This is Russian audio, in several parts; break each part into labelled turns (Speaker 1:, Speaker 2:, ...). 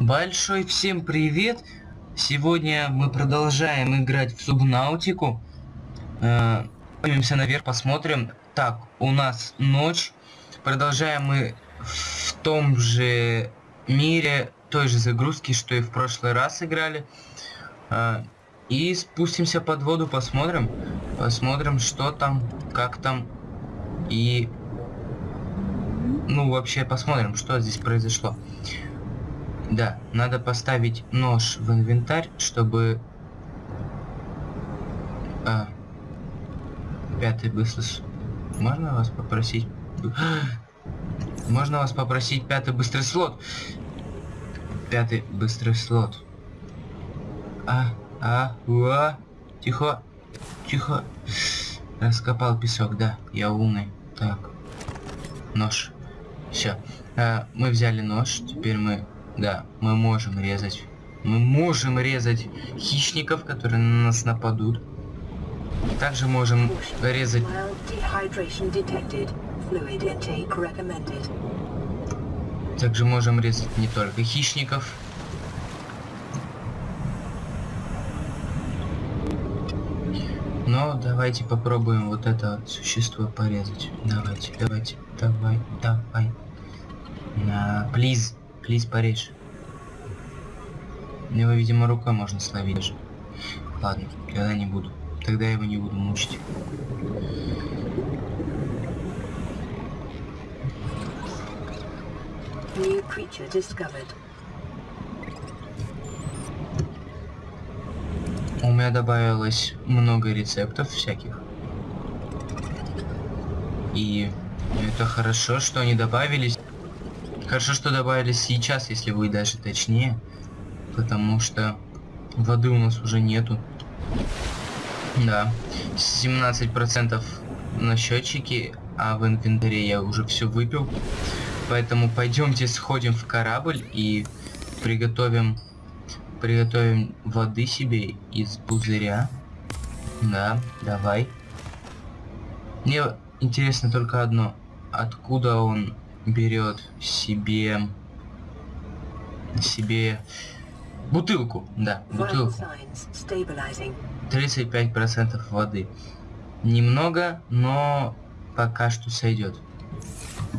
Speaker 1: Большой всем привет! Сегодня мы продолжаем играть в Субнаутику. Э, Поднимемся наверх, посмотрим. Так, у нас ночь. Продолжаем мы в том же мире, той же загрузки, что и в прошлый раз играли. Э, и спустимся под воду, посмотрим. Посмотрим, что там, как там. И... Ну, вообще, посмотрим, что здесь произошло. Да, надо поставить нож в инвентарь, чтобы... А, пятый быстрый... Можно вас попросить... Можно вас попросить пятый быстрый слот? Пятый быстрый слот. А, а, уа. Тихо, тихо. Раскопал песок, да, я умный. Так, нож. Все. А, мы взяли нож, теперь мы да, мы можем резать. Мы можем резать хищников, которые на нас нападут. Также можем резать... Также можем резать не только хищников. Но давайте попробуем вот это существо порезать. Давайте, давайте, давай, давай. На, плиз. Плиз, порежь. Его, видимо, рукой можно словить даже. Ладно, тогда не буду. Тогда я его не буду мучить. New creature discovered. У меня добавилось много рецептов всяких. И это хорошо, что они добавились. Хорошо, что добавили сейчас, если будет даже точнее. Потому что воды у нас уже нету. Да. 17% на счетчике, а в инвентаре я уже все выпил. Поэтому пойдемте сходим в корабль и приготовим приготовим воды себе из пузыря. Да, давай. Мне интересно только одно. Откуда он берет себе себе бутылку, да, бутылку. 35% воды. Немного, но пока что сойдет.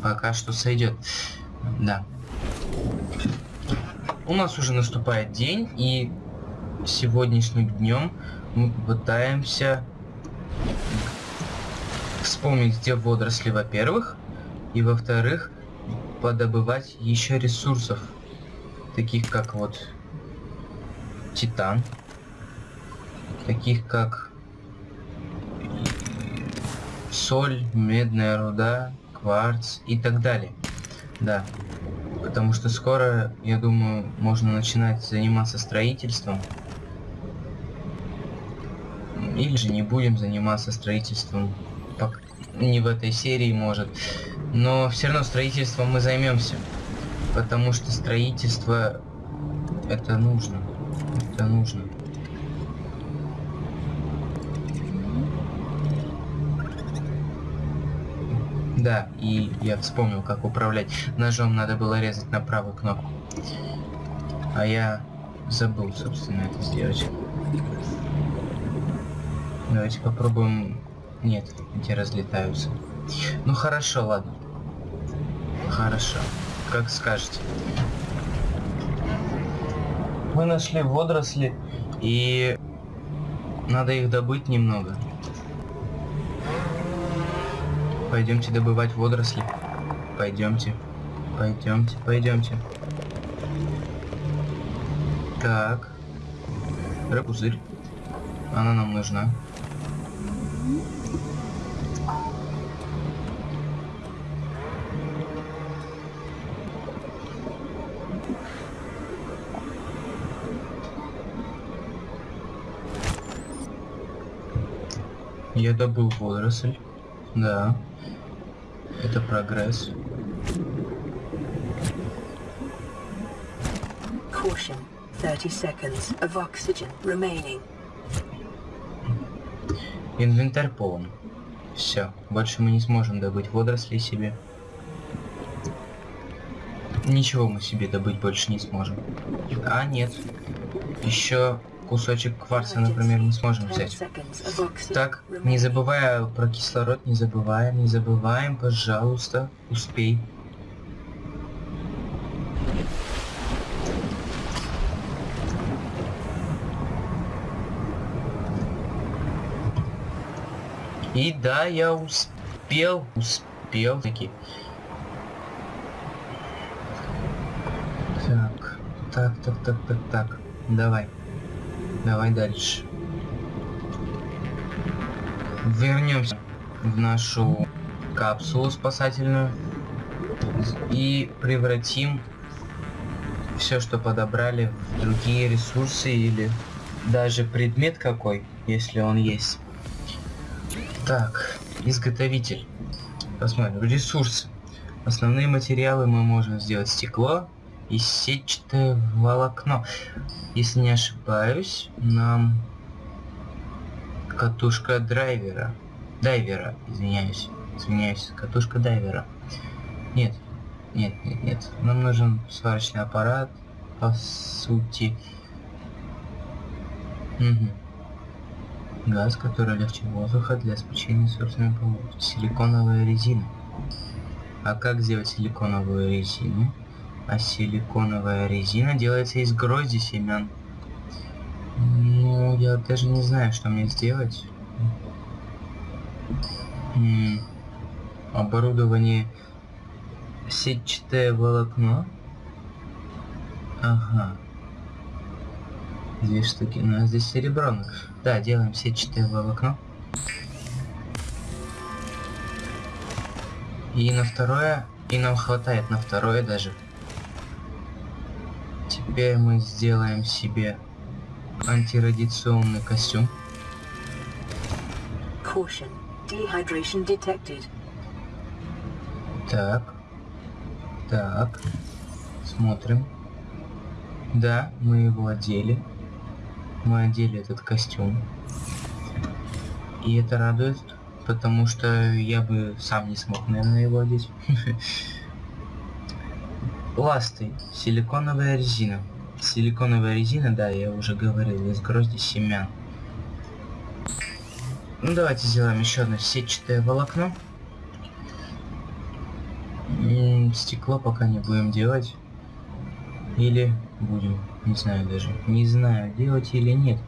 Speaker 1: Пока что сойдет. Да. У нас уже наступает день, и сегодняшним днем мы попытаемся вспомнить, где водоросли, во-первых, и во-вторых, подобывать еще ресурсов, таких как вот титан, таких как соль, медная руда, кварц и так далее. Да, потому что скоро, я думаю, можно начинать заниматься строительством. Или же не будем заниматься строительством, не в этой серии, может. Но все равно строительством мы займемся. Потому что строительство это нужно. Это нужно. Да, и я вспомнил, как управлять. Ножом надо было резать на правую кнопку. А я забыл, собственно, это сделать. Давайте попробуем... Нет, эти разлетаются. Ну хорошо, ладно. Хорошо. Как скажете. Мы нашли водоросли, и надо их добыть немного. Пойдемте добывать водоросли. Пойдемте. Пойдемте, пойдемте. Так. Рапузырь. Она нам нужна. Я добыл водоросль. Да. Это прогресс. Caution. 30 seconds of oxygen remaining. Инвентарь полон. Все, больше мы не сможем добыть водоросли себе. Ничего мы себе добыть больше не сможем. А, нет. Еще кусочек кварца, например, мы сможем взять. Так, не забывая про кислород, не забываем, не забываем, пожалуйста, успей. И да, я успел, успел таки. Так, так, так, так, так, так. Давай. Давай дальше. Вернемся в нашу капсулу спасательную и превратим все, что подобрали, в другие ресурсы или даже предмет какой, если он есть. Так, изготовитель. Посмотрим. Ресурсы. Основные материалы мы можем сделать стекло и сетчатое волокно. Если не ошибаюсь, нам катушка драйвера. Дайвера, извиняюсь. Извиняюсь, катушка дайвера. Нет, нет, нет, нет. Нам нужен сварочный аппарат, по сути. Угу. Газ, который легче воздуха для спечения собственной полости. Силиконовая резина. А как сделать силиконовую резину? А силиконовая резина делается из грозди семян. Ну, я даже не знаю, что мне сделать. М -м оборудование сетчатое волокно. Ага. Две штуки. У нас здесь серебро. Да, делаем сетчатое волокно. И на второе, и нам хватает на второе даже. Теперь мы сделаем себе антирадиационный костюм. Caution. Dehydration detected. Так. Так. Смотрим. Да, мы его одели мы одели этот костюм. И это радует, потому что я бы сам не смог, наверное, его одеть. Ласты. Силиконовая резина. Силиконовая резина, да, я уже говорил, из грозди семян. Ну, давайте сделаем еще одно сетчатое волокно. стекло пока не будем делать. Или будем. Не знаю даже. Не знаю, делать или нет.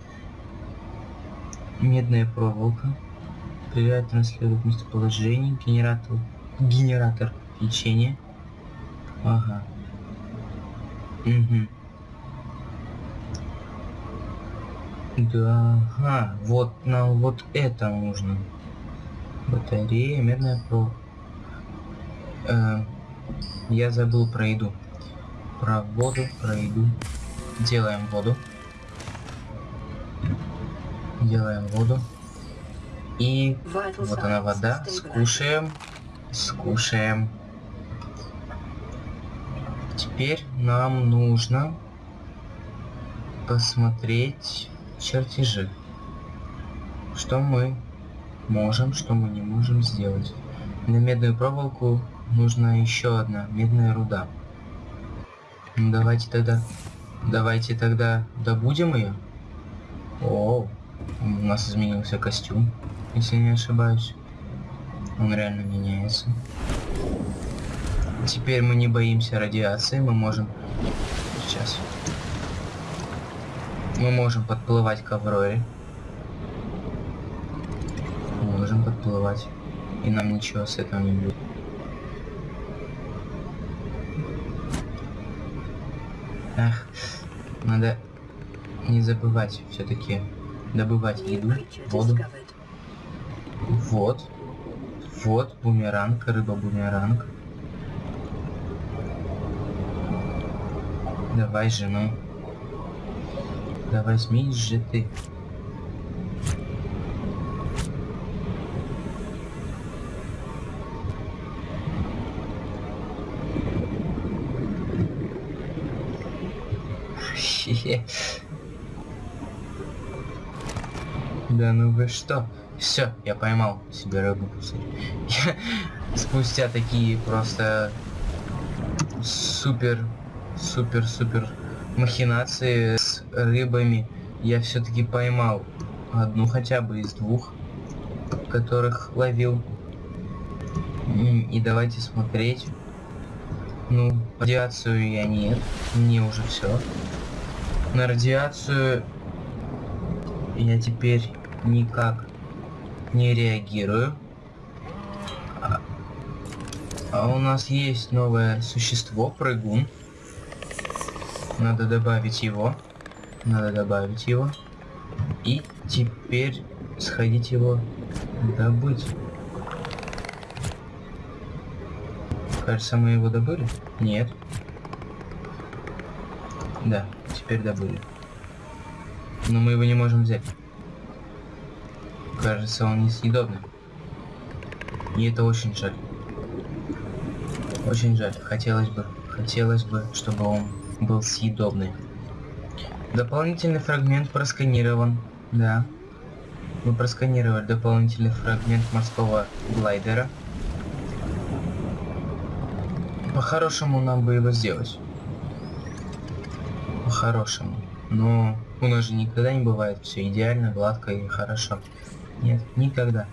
Speaker 1: Медная проволока. Проверяет транслирует местоположение. Генератор. Генератор лечения. Ага. Угу. Да, ага, вот нам вот это нужно. Батарея, медная проволока. Э, я забыл про еду про воду, про еду. Делаем воду. Делаем воду. И вот она вода. Скушаем. Скушаем. Теперь нам нужно посмотреть чертежи. Что мы можем, что мы не можем сделать. На медную проволоку нужна еще одна медная руда. Ну, давайте тогда... Давайте тогда добудем ее. О, у нас изменился костюм, если не ошибаюсь. Он реально меняется. Теперь мы не боимся радиации, мы можем... Сейчас. Мы можем подплывать к Авроре. Можем подплывать. И нам ничего с этого не будет. Ах, надо не забывать все-таки добывать еду, воду. Вот. Вот бумеранг, рыба-бумеранг. Давай же, ну. Да возьмись же ты. Да ну вы что? Все, я поймал себе рыбу пузырь. спустя такие просто супер, супер, супер махинации с рыбами я все-таки поймал одну хотя бы из двух, которых ловил. И давайте смотреть. Ну, радиацию я нет, мне уже все. На радиацию я теперь никак не реагирую. А, а у нас есть новое существо, прыгун. Надо добавить его. Надо добавить его. И теперь сходить его добыть. Кажется, мы его добыли? Нет. Да, теперь добыли. Но мы его не можем взять. Кажется, он несъедобный. И это очень жаль. Очень жаль. Хотелось бы, хотелось бы, чтобы он был съедобный. Дополнительный фрагмент просканирован. Да. Мы просканировали дополнительный фрагмент морского глайдера. По-хорошему нам бы его сделать. По-хорошему. Но у нас же никогда не бывает все идеально, гладко и хорошо. Нет, никогда.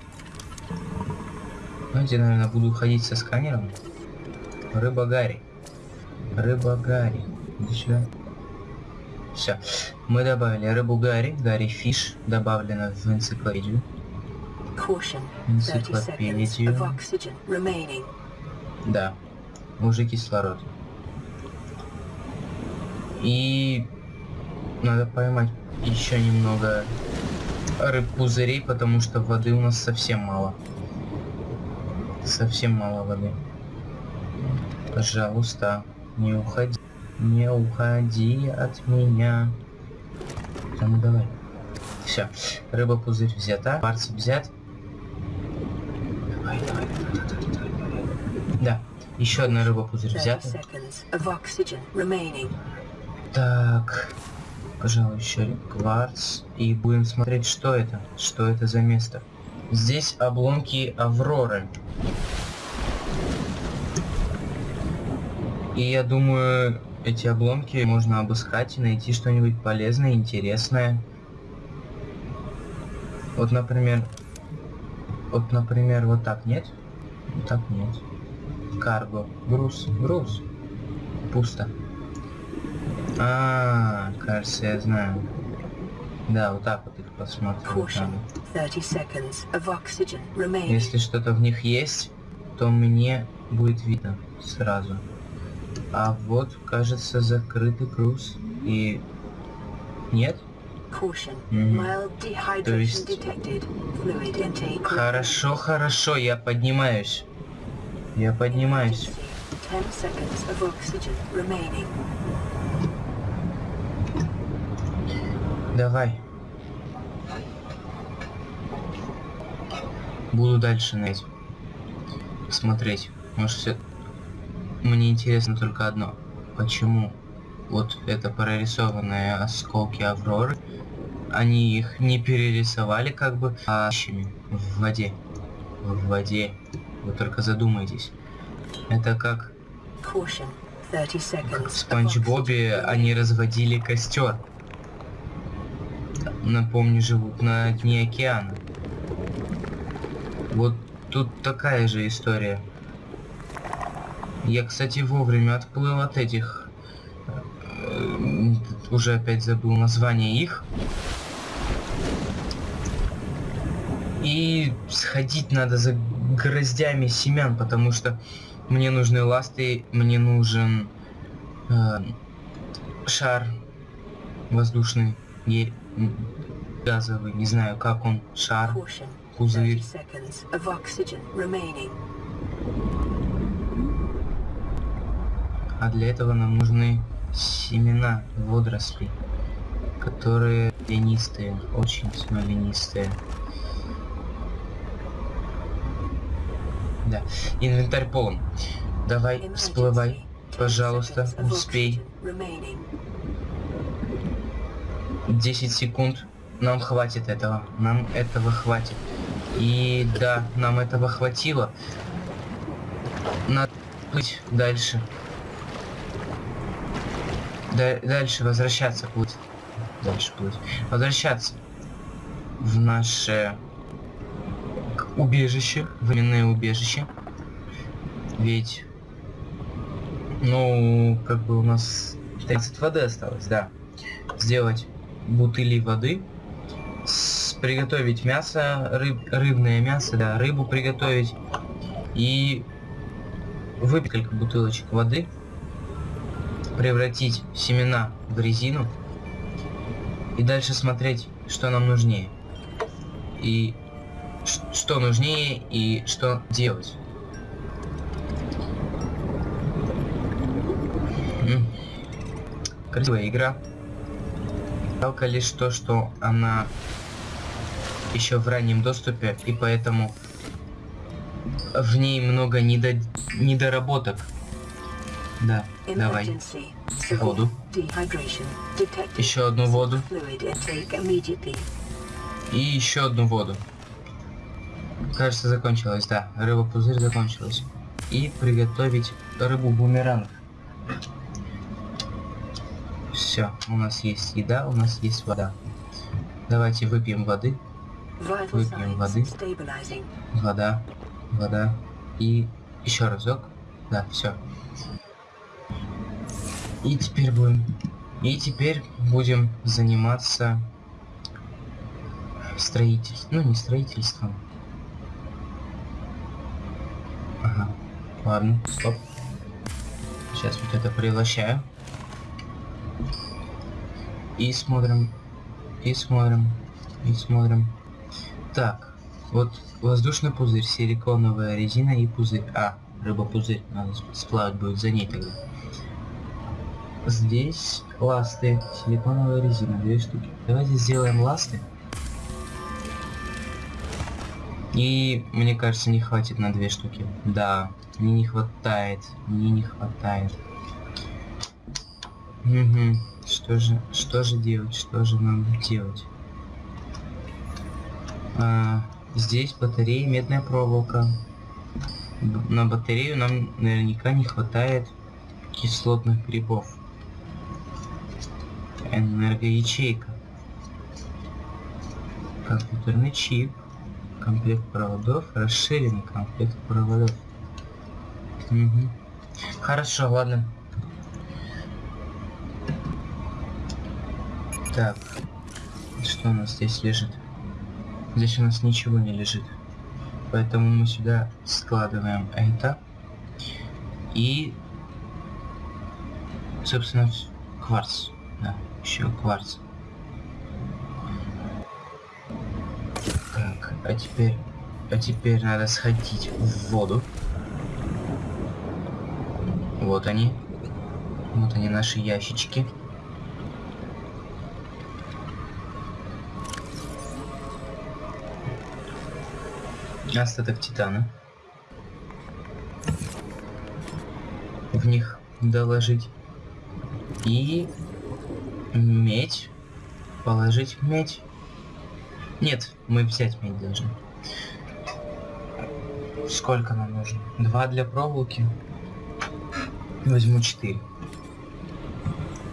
Speaker 1: Знаете, наверное, буду ходить со сканером. Рыба Гарри. Рыба Гарри. Сюда. Все. Мы добавили рыбу Гарри, Гарри Фиш, добавлено в энциклопедию. Энциклопедию. Да. Уже кислород. И надо поймать еще немного рыб пузырей, потому что воды у нас совсем мало. Совсем мало воды. Пожалуйста, не уходи. Не уходи от меня. Ну давай. Все. Рыба пузырь взята. Парц взят. Давай, давай, давай, давай, давай, давай. Да. Еще одна рыба пузырь взята. Так. Пожалуй, еще кварц. И будем смотреть, что это. Что это за место. Здесь обломки Авроры. И я думаю, эти обломки можно обыскать и найти что-нибудь полезное, интересное. Вот, например... Вот, например, вот так нет? Вот так нет. Карго. Груз. Груз. Пусто. А, кажется, я знаю. Да, вот так вот их посмотреть Если что-то в них есть, то мне будет видно сразу. А вот, кажется, закрытый круз. И... Нет? Mm. То есть... Хорошо, хорошо, я поднимаюсь. Я поднимаюсь. Давай. Буду дальше найти. Смотреть. Может все... Мне интересно только одно. Почему вот это прорисованные осколки Авроры, они их не перерисовали как бы, а в воде. В воде. Вы только задумайтесь. Это как... Как в Спанч Бобе они разводили костер. Напомню, живут на дне океана. Вот тут такая же история. Я, кстати, вовремя отплыл от этих... Э, уже опять забыл название их. И сходить надо за гроздями семян, потому что мне нужны ласты, мне нужен э, шар воздушный, газовый, не знаю как он, шар, пузырь. А для этого нам нужны семена водорослей, которые ленистые, очень смоленистые. Да, инвентарь полон. Давай, всплывай, пожалуйста, успей. 10 секунд. Нам хватит этого. Нам этого хватит. И да, нам этого хватило. Надо быть дальше. Да- дальше возвращаться плыть. Дальше плыть. Возвращаться в наше убежище, временное убежище. Ведь, ну, как бы у нас 30 воды осталось, да. Сделать бутыли воды, с- приготовить мясо, рыб, рыбное мясо, да, рыбу приготовить и выпить несколько бутылочек воды, превратить семена в резину и дальше смотреть, что нам нужнее. И что нужнее и что делать. Красивая игра. Жалко лишь то, что она еще в раннем доступе, и поэтому в ней много недо... недоработок. Да, давай. Воду. Еще одну воду. И еще одну воду. Кажется, закончилась, да. Рыба-пузырь закончилась. И приготовить рыбу-бумеранг. Все, у нас есть еда, у нас есть вода. Давайте выпьем воды. Выпьем воды. Вода, вода. И еще разок. Да, все. И теперь будем... И теперь будем заниматься строительством. Ну, не строительством. Ага. Ладно, стоп. Сейчас вот это превращаю. И смотрим. И смотрим. И смотрим. Так, вот воздушный пузырь, силиконовая резина и пузырь. А, рыба-пузырь. Надо сп- сплавать будет за ней тогда. Здесь ласты, силиконовая резина, две штуки. Давайте сделаем ласты. И мне кажется, не хватит на две штуки. Да, мне не хватает, мне не хватает. Угу. Что же, что же делать, что же нам делать? А, здесь батарея, медная проволока. На батарею нам наверняка не хватает кислотных грибов. Энергоячейка. Компьютерный чип. Комплект проводов. Расширенный комплект проводов. Мгм. Хорошо, ладно. Так. Что у нас здесь лежит? Здесь у нас ничего не лежит. Поэтому мы сюда складываем это. И, собственно, кварц. Да, еще кварц. Так, а теперь... А теперь надо сходить в воду. Вот они. Вот они, наши ящички. Остаток титана. В них доложить. И медь. Положить медь. Нет, мы взять медь должны. Сколько нам нужно? Два для проволоки. Возьму четыре.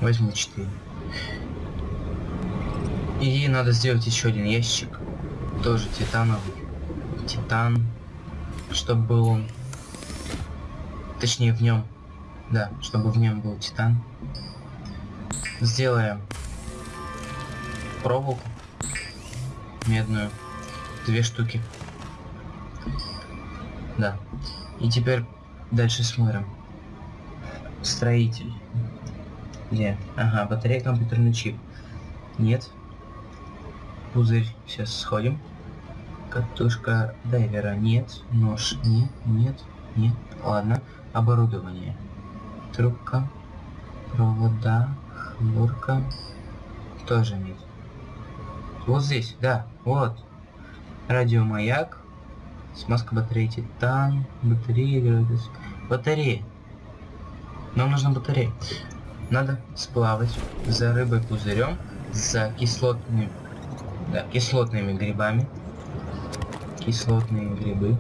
Speaker 1: Возьму четыре. И надо сделать еще один ящик. Тоже титановый. Титан. Чтобы был он. Точнее в нем. Да, чтобы в нем был титан. Сделаем проволоку медную. Две штуки. Да. И теперь дальше смотрим. Строитель. Где? Ага, батарея, компьютерный чип. Нет. Пузырь. Сейчас сходим. Катушка дайвера. Нет. Нож. Нет. Нет. Нет. Ладно. Оборудование. Трубка. Провода. Хлорка. Тоже нет. Вот здесь, да. Вот. Радиомаяк. Смазка батареи титан. Батарея. Батарея. Нам нужна батарея. Надо сплавать за рыбой пузырем, за кислотными, да, кислотными грибами. Кислотные грибы.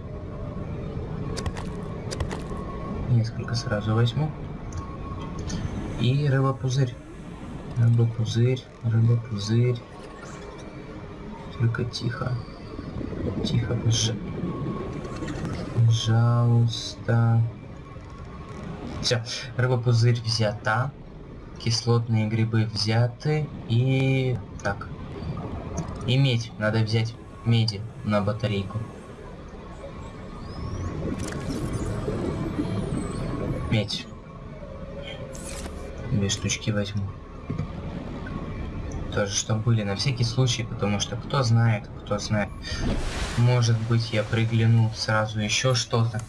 Speaker 1: Несколько сразу возьму. И рыба-пузырь. Рыба-пузырь, рыба-пузырь. Только тихо. Тихо, пож... пожалуйста. Все, рыба-пузырь взята. Кислотные грибы взяты. И... Так. И медь. Надо взять меди на батарейку. Медь. Две штучки возьму. Тоже, что были на всякий случай, потому что кто знает, кто знает. Может быть, я пригляну сразу еще что-то.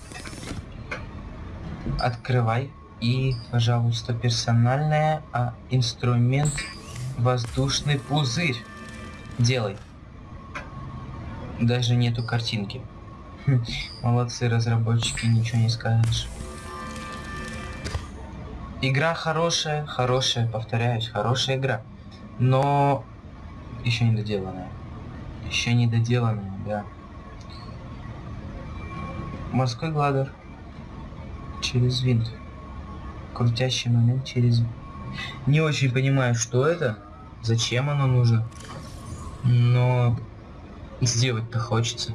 Speaker 1: Открывай. И, пожалуйста, персональная, а инструмент воздушный пузырь. Делай. Даже нету картинки. Молодцы разработчики, ничего не скажешь. Игра хорошая, хорошая, повторяюсь, хорошая игра. Но еще не доделанная. Еще не доделанная, да. Морской гладер. Через винт. Крутящий момент через... Не очень понимаю, что это. Зачем оно нужно. Но сделать-то хочется.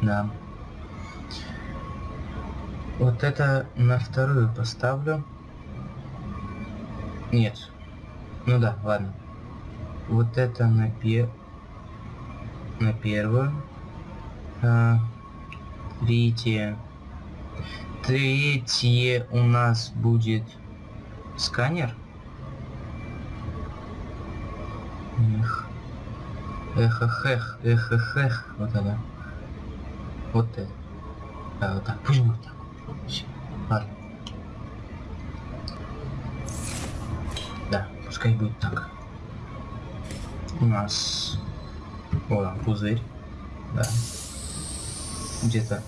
Speaker 1: Да. Вот это на вторую поставлю. Нет. Ну да, ладно. Вот это на пе... На первую. А, третье. Третье у нас будет сканер. Эх. Эх, эх, эх, эх, эх, эх. Вот это. Вот это. Да, вот так. Пусть будет так. Ладно. Да, пускай будет так. У нас... О, там пузырь. Да. Где-то...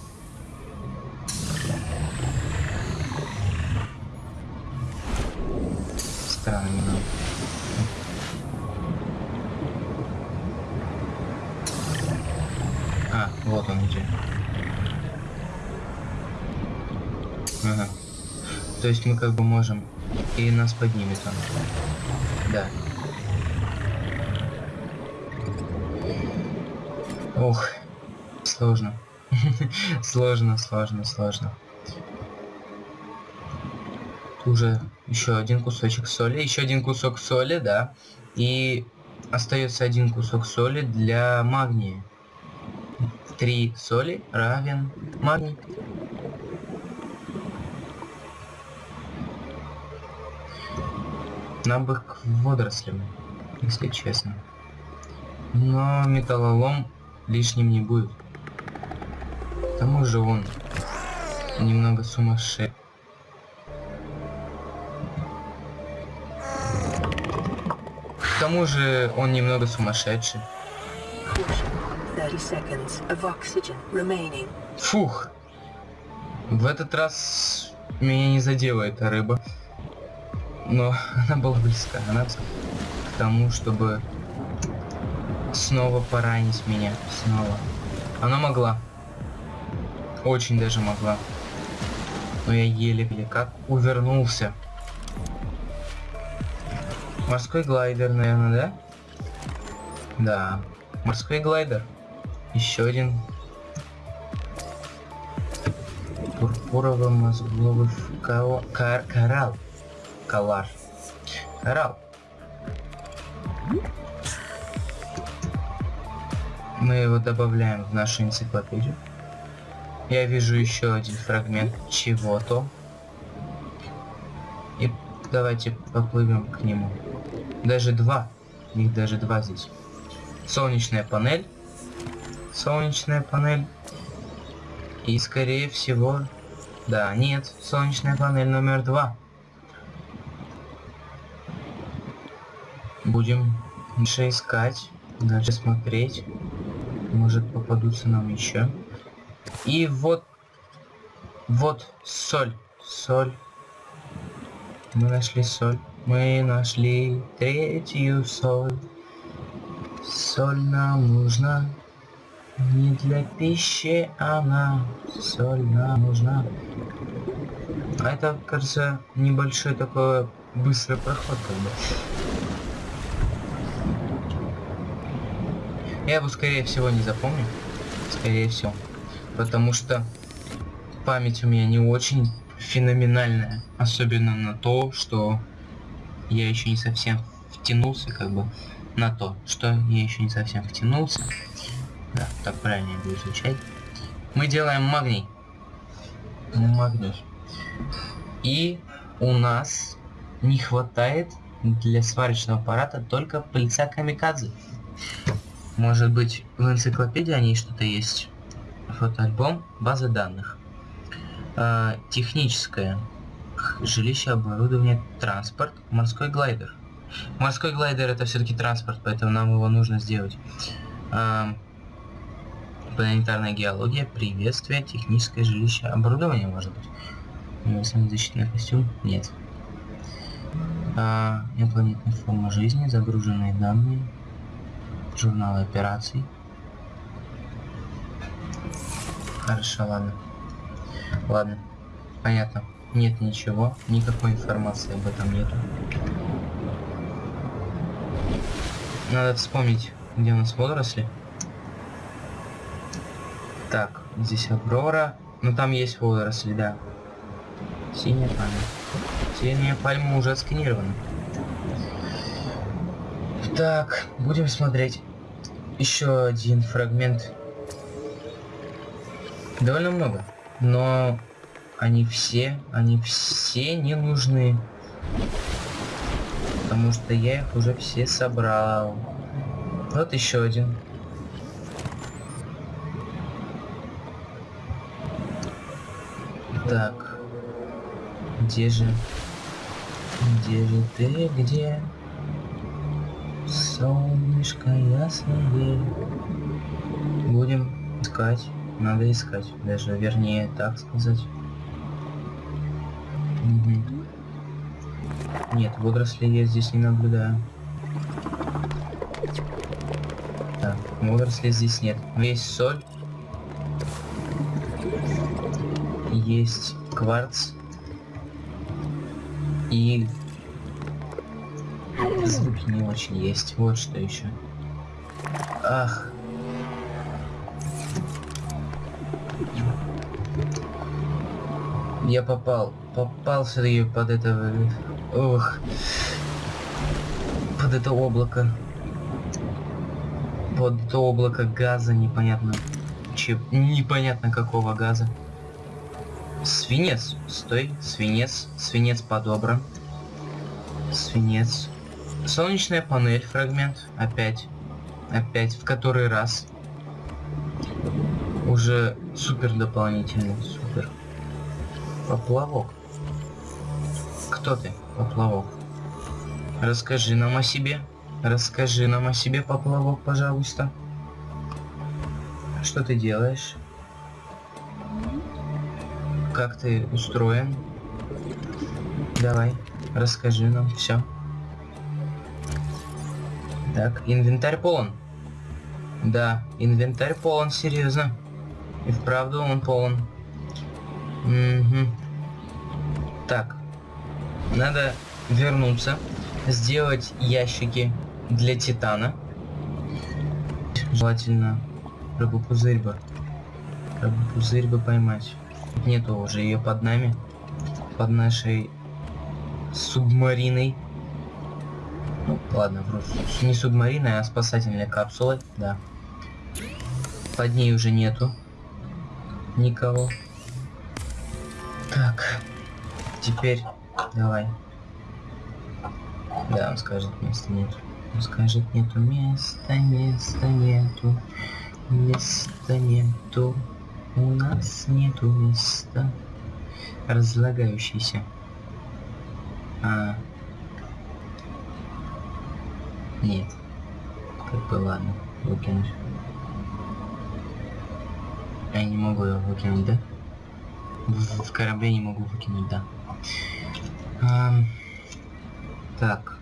Speaker 1: Странно. А, вот он где. Ага. То есть мы как бы можем... И нас поднимет он. Да. Ох, сложно. сложно, сложно, сложно. Уже еще один кусочек соли, еще один кусок соли, да. И остается один кусок соли для магния. Три соли равен магний. Нам бы к водорослям, если честно. Но металлолом лишним не будет. К тому же он немного сумасшедший. К тому же он немного сумасшедший.
Speaker 2: Caution. 30 seconds of oxygen remaining.
Speaker 1: Фух. В этот раз меня не задела эта рыба. Но она была близка. Она к тому, чтобы снова поранить меня. Снова. Она могла. Очень даже могла. Но я еле-еле как увернулся. Морской глайдер, наверное, да? Да. Морской глайдер. Еще один. Пурпурово-мозговый кал... кар... коралл. Калаш. Коралл. Мы его добавляем в нашу энциклопедию. Я вижу еще один фрагмент чего-то. И давайте поплывем к нему. Даже два. Их даже два здесь. Солнечная панель. Солнечная панель. И скорее всего... Да, нет. Солнечная панель номер два. Будем дальше искать. Дальше смотреть. Может попадутся нам еще. И вот... Вот соль. Соль. Мы нашли соль. Мы нашли третью соль. Соль нам нужна. Не для пищи она. Соль нам нужна. А это, кажется, небольшой такой быстрый проход как бы. Я его, скорее всего, не запомню. Скорее всего. Потому что память у меня не очень феноменальная. Особенно на то, что я еще не совсем втянулся, как бы, на то, что я еще не совсем втянулся. Да, так правильно будет звучать. Мы делаем магний. Магний. И у нас не хватает для сварочного аппарата только пыльца камикадзе. Может быть, в энциклопедии о ней что-то есть? Фотоальбом, база данных. А, техническое. Жилище, оборудование, транспорт, морской глайдер. Морской глайдер это все-таки транспорт, поэтому нам его нужно сделать. А, планетарная геология, приветствие, техническое жилище, оборудование может быть. Самозащитный костюм? Нет. А, инопланетная форма жизни, загруженные данные, журналы операций. Хорошо, ладно. Ладно, понятно. Нет ничего, никакой информации об этом нету. Надо вспомнить, где у нас водоросли. Так, здесь Аврора. Ну там есть водоросли, да. Синяя пальма. Синяя пальма уже отсканирована. Так, будем смотреть. Еще один фрагмент. Довольно много. Но они все, они все не нужны. Потому что я их уже все собрал. Вот еще один. Так. Где же? Где же ты? Где? Солнышко ясное. Будем искать. Надо искать. Даже вернее так сказать. Угу. Нет, водорослей я здесь не наблюдаю. Так, водорослей здесь нет. Весь соль. Есть кварц. И звуки не очень есть. Вот что еще. Ах. Я попал. Попал все-таки под это... Ох. Под это облако. Под это облако газа непонятно. Че... Непонятно какого газа. Свинец. Стой. Свинец. Свинец подобран. Свинец. Солнечная панель, фрагмент. Опять. Опять. В который раз. Уже супер дополнительный. Супер. Поплавок. Кто ты, поплавок? Расскажи нам о себе. Расскажи нам о себе, поплавок, пожалуйста. Что ты делаешь? Как ты устроен? Давай, расскажи нам все. Так, инвентарь полон. Да, инвентарь полон, серьезно. И вправду он полон. Угу. Так. Надо вернуться, сделать ящики для титана. Желательно рыбу-пузырь бы. Рыбу-пузырь бы поймать. Нету уже ее под нами. Под нашей субмариной. Ну, ладно, просто не субмариной, а спасательной капсулой, да. Под ней уже нету никого. Так, теперь давай. Да, он скажет, места нет. Он скажет, нету места, места нету, места нету, у нас нету места. Разлагающийся. А. Нет. Как бы ладно, выкинуть. Я не могу его выкинуть, да? В, в не могу выкинуть, да. А, так.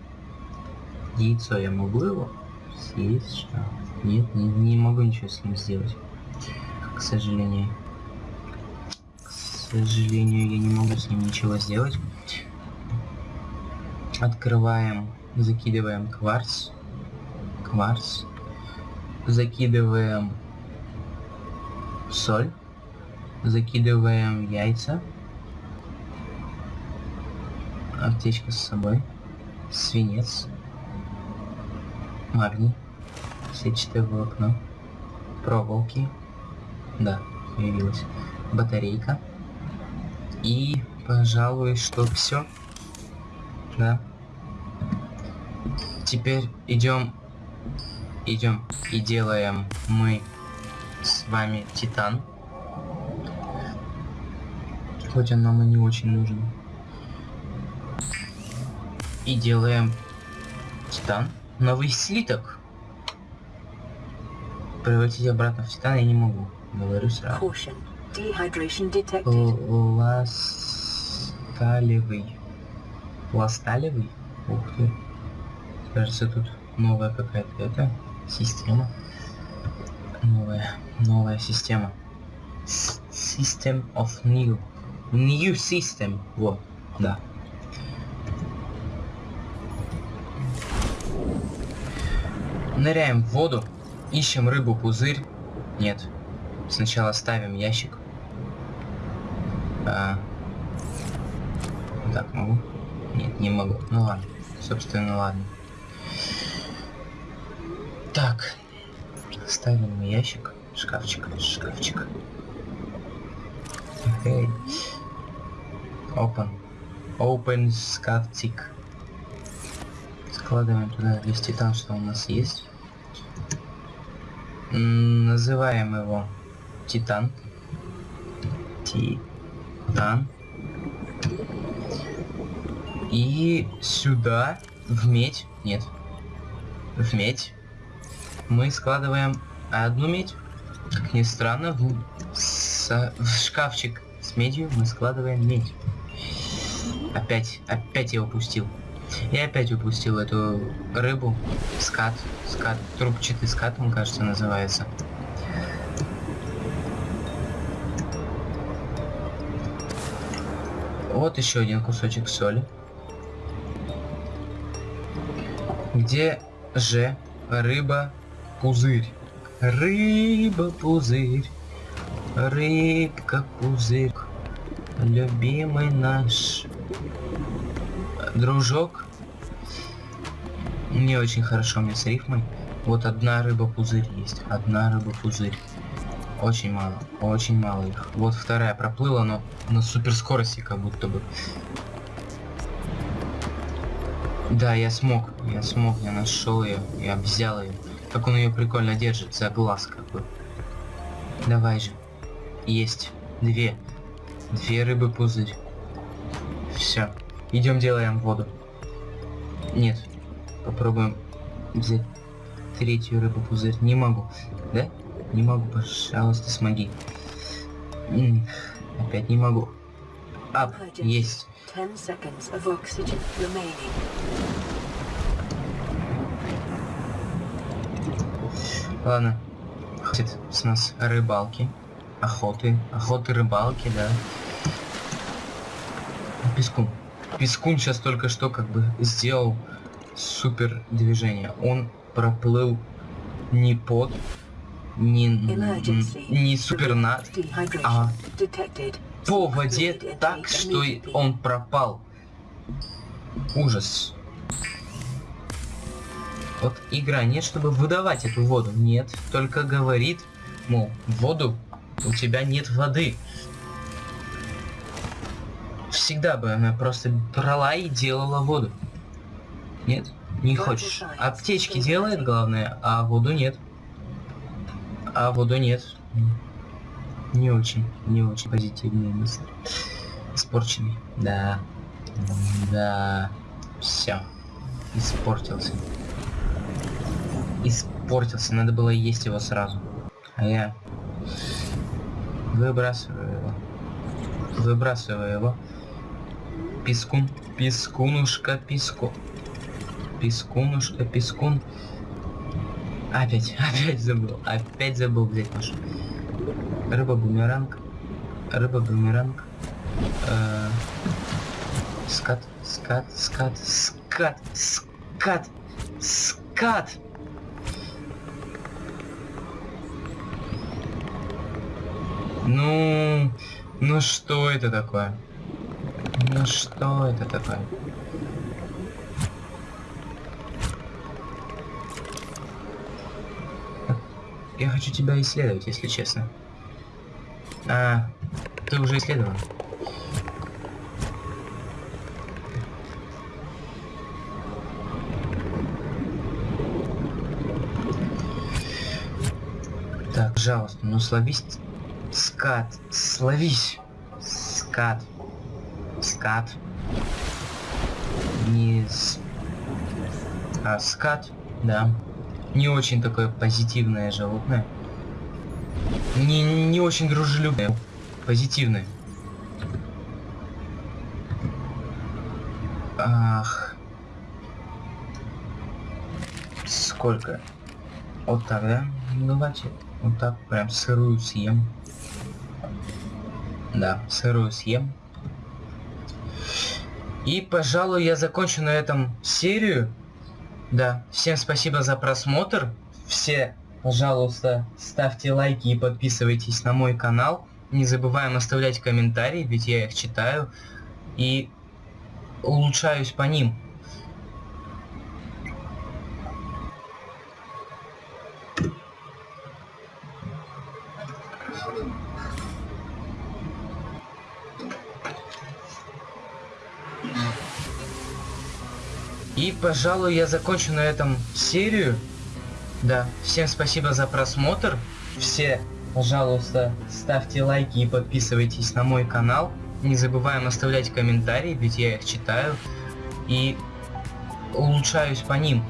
Speaker 1: Яйцо я могу его съесть? Что? Нет, не, не могу ничего с ним сделать. К сожалению. К сожалению, я не могу с ним ничего сделать. Открываем, закидываем кварц. Кварц. закидываем соль, закидываем яйца, аптечка с собой, свинец, магний, сетчатое волокно, проволоки, да, появилась, батарейка и, пожалуй, что все, да. Теперь идем, идем и делаем мы с вами титан. Хоть он нам и не очень нужен. И делаем титан. Новый слиток. Превратить обратно в титан я не могу. Говорю сразу. Ласталевый. Ласталевый? Ух ты. Кажется, тут новая какая-то это система. Новая, новая система. System of new. New system. Вот, да. Ныряем в воду, ищем рыбу-пузырь. Нет. Сначала ставим ящик. А, так, могу? Нет, не могу. Ну ладно. Собственно, ладно. Так. Ставим ящик. Шкафчик. Шкафчик. Окей. Open. Open шкафчик. Складываем туда весь титан, что у нас есть. М, Называем его Титан. Титан. И сюда, в медь, нет, в медь, мы складываем одну медь. Как ни странно, в, с- в шкафчик с медью мы складываем медь. Опять, опять я упустил. Я опять упустил эту рыбу. Скат, скат, трубчатый скат, он, кажется, называется. Вот еще один кусочек соли. Где же рыба пузырь? Рыба пузырь. Рыбка пузырь. Любимый наш дружок. Не очень хорошо мне с рифмой. Вот одна рыба пузырь есть. Одна рыба пузырь. Очень мало. Очень мало их. Вот вторая проплыла, но на суперскорости как будто бы. Да, я смог. Я смог. Я нашел ее. Я взял ее. Как он ее прикольно держит. За глаз какой. Давай же. Есть. Две. Две рыбы пузырь. Все. Идем делаем воду. Нет. Попробуем взять третью рыбу пузырь. Не могу. Да? Не могу, пожалуйста, смоги. Опять не могу. Ап, есть.
Speaker 2: Ten seconds of oxygen remaining.
Speaker 1: Ладно. Хватит с нас рыбалки. Охоты. Охоты, рыбалки, да. Пескун. Пескун сейчас только что как бы сделал супер движение. Он проплыл не под, не, не супер над, а по воде так, что он пропал. Ужас. Вот игра нет, чтобы выдавать эту воду. Нет, только говорит, мол, воду у тебя нет воды. Всегда бы она просто брала и делала воду. Нет, не хочешь. Аптечки делает, главное, а воду нет. А воду нет. Не очень, не очень позитивные мысли. Испорченный. Да. Да. Все. Испортился. Испортился. Надо было есть его сразу. А я выбрасываю его. Выбрасываю его. Пескун. Пескунушка, песку. Пескунушка, пескун. Опять, опять забыл. Опять забыл взять нашу. Рыба-бумеранг. Рыба-бумеранг. Э, Скат, скат, скат, скат, скат, скат. Ну, ну что это такое? Ну что это такое? Я хочу тебя исследовать, если честно. А, ты уже исследовал. Так, пожалуйста, ну словись, скат, словись, скат, скат, не с... а скат, да, не очень такое позитивное животное, не, не очень дружелюбное, позитивное. Ах. Сколько? Вот так, да? Ну, давайте вот так прям сырую съем. Да, сырую съем. И, пожалуй, я закончу на этом серию. Да, всем спасибо за просмотр. Все, пожалуйста, ставьте лайки и подписывайтесь на мой канал. Не забываем оставлять комментарии, ведь я их читаю. И улучшаюсь по ним. И, пожалуй, я закончу на этом серию. Да, всем спасибо за просмотр. Все, пожалуйста, ставьте лайки и подписывайтесь на мой канал. Не забываем оставлять комментарии, ведь я их читаю. И улучшаюсь по ним.